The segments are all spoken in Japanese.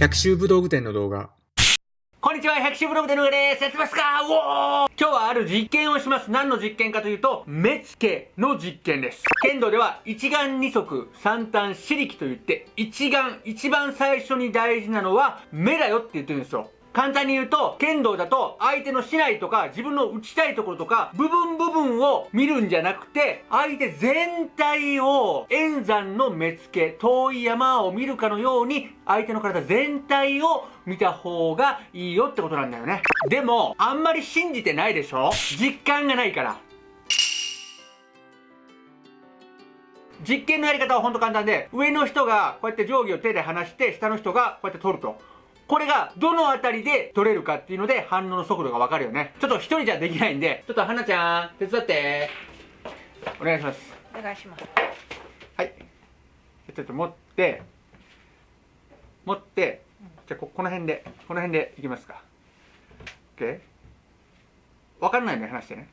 百秋武道具店の動画。こんにちは、百秋ブログでの上です。やってますか？おー今日はある実験をします。何の実験かというと、目付けの実験です。剣道では、一眼二足三端四力と言って、一眼、一番最初に大事なのは、目だよって言ってるんですよ。簡単に言うと、剣道だと相手の竹刀とか自分の打ちたいところとか部分部分を見るんじゃなくて、相手全体を円山の目付け、遠い山を見るかのように相手の体全体を見た方がいいよってことなんだよね。でも、あんまり信じてないでしょ？実感がないから。実験のやり方はほんと簡単で、上の人がこうやって定規を手で離して、下の人がこうやって取ると。これがどのあたりで取れるかっていうので反応の速度がわかるよね。ちょっと一人じゃできないんで、ちょっと花ちゃん、手伝って。お願いします。お願いしますはい。ちょっと持って、持って、じゃあここの辺で、この辺でいきますか。OK? わかんないので話してね。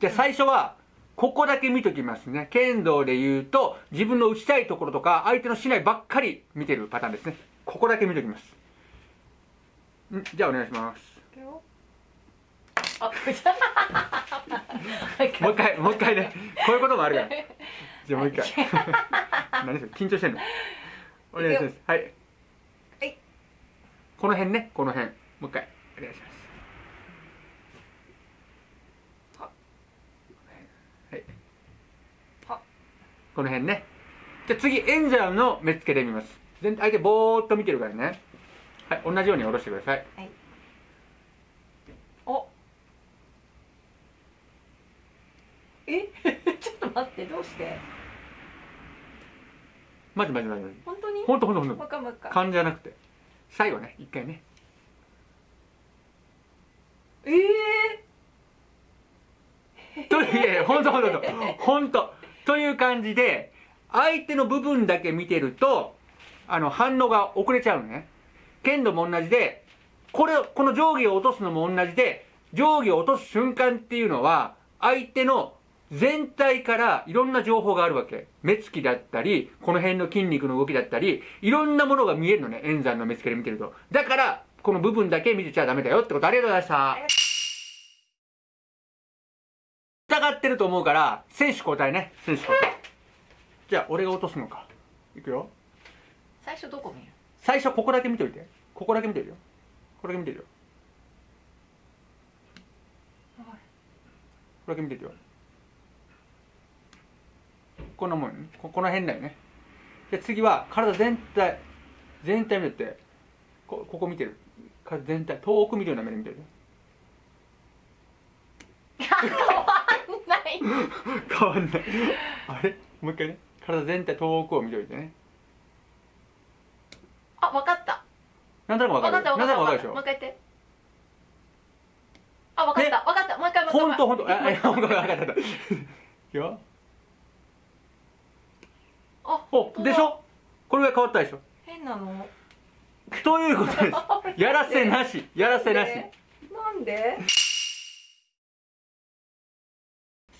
じゃあ最初は、ここだけ見ときますね。剣道で言うと、自分の打ちたいところとか、相手のしないばっかり見てるパターンですね。ここだけ見ときます。んじゃあお願いします。あ、もう一回、もう一回ね。こういうこともあるから。じゃあもう一回。何それ緊張してんの？お願いします。はい。はい。この辺ね、この辺。もう一回、お願いします。この辺ね。じゃあ次、演者の目付けで見ます。全相手ぼーっと見てるからね。はい、同じように下ろしてください。はいおえ？ちょっと待ってどうして？まずまずまずまず。本当に？ほんとほんとほんともう。一回もう一回勘じゃなくて。最後ね、一回ね。ええという、いやいや、ほんとほんとほんと。ほんと。という感じで、相手の部分だけ見てると、あの、反応が遅れちゃうのね。剣道も同じで、これ、この定規を落とすのも同じで、定規を落とす瞬間っていうのは、相手の全体からいろんな情報があるわけ。目つきだったり、この辺の筋肉の動きだったり、いろんなものが見えるのね、円山の目つきで見てると。だから、この部分だけ見てちゃダメだよってことありがとうございました。疑ってると思うから、選手交代ね。選手交代。じゃあ、俺が落とすのか。いくよ。最初どこ見る？最初ここだけ見といて。ここだけ見てるよ。これだけ見てるよ。これだけ見てるよ。こんなもんよね。ここの辺だよね。で、次は体全体、全体見てこここ見てる。体全体、遠く見るような目で見てるよ。ない 変わんない。あれ？もう一回ね。体全体遠くを見ておいてね。あ、わかったなんとなくわかるなんとなくわかるでしょもう一回言ってあ、わかったわかったもう一回もう一回ほんとほんと。あ、あ、ほんと、わかったわかった。いくよ。あ、お、でしょ？これが変わったでしょ変なのということです。やらせなし。やらせなし。なんで？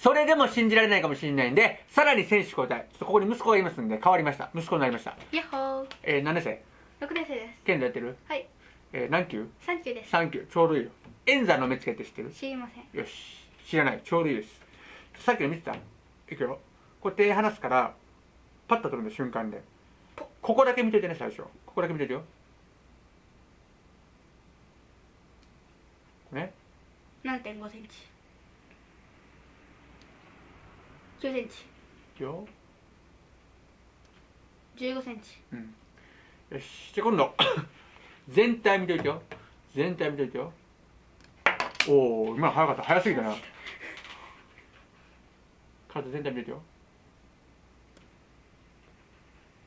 それでも信じられないかもしれないんで、さらに選手交代。ちょっとここに息子がいますんで、変わりました。息子になりました。やっほーえー、何年生？6年生です剣道やってる？はいえー、何級？3級です ?3 級。ちょうどいいよ。演座の目つけって知ってる？知りませんよし。知らない。ちょうどいいです。さっきの見てたいくよ。こう手離すから、パッと取るんで、瞬間で。ここだけ見ててね、最初。ここだけ見ててよ。ね？7.5センチ9センチいくよ。15センチうん。よし。じゃあ今度、全体見といてよ。全体見といてよ。おお、今の早かった。早すぎたな。体全体見といてよ。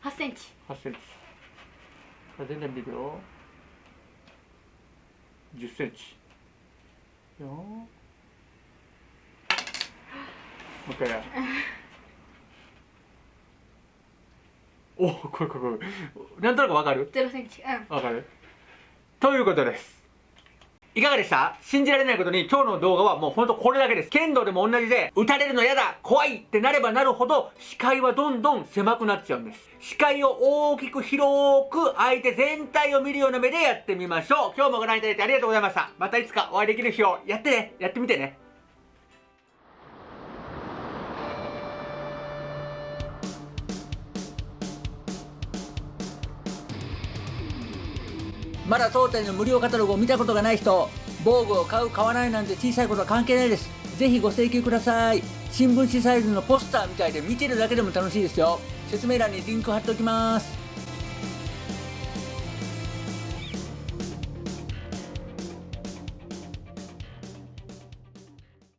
8センチ8センチ。体全体見ていくよ。10センチ。よーもう一回や。おお、これこれこれ。なんとなくわかる？0センチうんわかる？ということです。いかがでした？信じられないことに今日の動画はもうほんとこれだけです。剣道でも同じで、撃たれるの嫌だ怖いってなればなるほど、視界はどんどん狭くなっちゃうんです。視界を大きく広く相手全体を見るような目でやってみましょう。今日もご覧いただいてありがとうございました。またいつかお会いできる日をやってね。やってみてね。まだ当店の無料カタログを見たことがない人防具を買う買わないなんて小さいことは関係ないです。ぜひご請求ください。新聞紙サイズのポスターみたいで見てるだけでも楽しいですよ。説明欄にリンク貼っておきます。